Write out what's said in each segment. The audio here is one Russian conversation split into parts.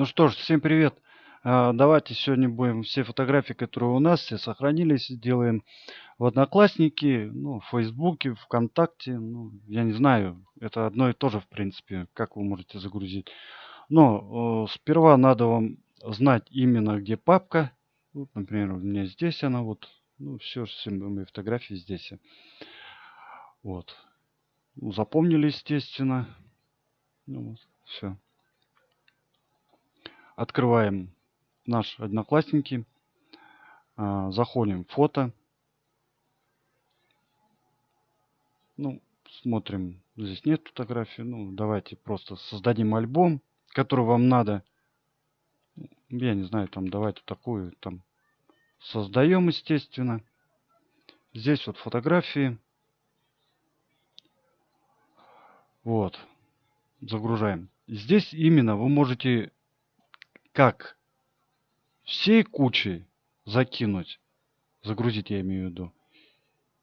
Ну что ж, всем привет. А, Давайте сегодня будем все фотографии, которые у нас, все сохранились, сделаем в Одноклассники, ну, в Фейсбуке, ВКонтакте. Ну, я не знаю, это одно и то же, в принципе, как вы можете загрузить. Но э, сперва надо вам знать именно, где папка. Вот, например, у меня здесь она, вот. Ну, все, все мои фотографии здесь. Вот. Ну, запомнили, естественно. Ну, вот, все. Открываем наш Одноклассники. А, заходим в фото. Ну, смотрим. Здесь нет фотографий. Ну, давайте просто создадим альбом, который вам надо. Я не знаю, там давайте такую там создаем, естественно. Здесь вот фотографии. Вот. Загружаем. Здесь именно вы можете как всей кучей закинуть, загрузить я имею в виду.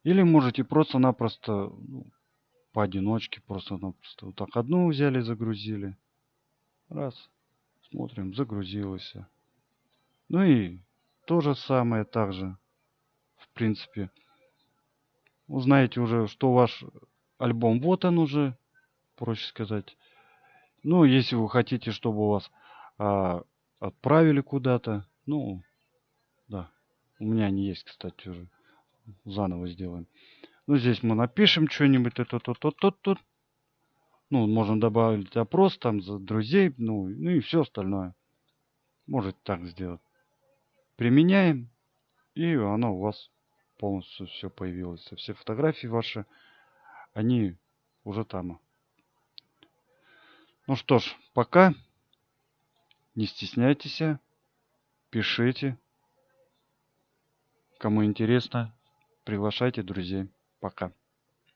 Или можете просто-напросто ну, поодиночке, просто-напросто вот так одну взяли, загрузили. Раз, смотрим, загрузилось. Ну и то же самое также, в принципе. Узнаете уже, что ваш альбом вот он уже, проще сказать. Ну, если вы хотите, чтобы у вас а, отправили куда-то. Ну, да. У меня они есть, кстати, уже. Заново сделаем. Ну, здесь мы напишем что-нибудь. Это тут, тут, тут, тут. Ну, можно добавить опрос там за друзей. Ну, ну и все остальное. Может так сделать. Применяем. И оно у вас полностью все появилось. Все фотографии ваши, они уже там. Ну что ж, пока. Не стесняйтесь, пишите. Кому интересно, приглашайте друзей. Пока.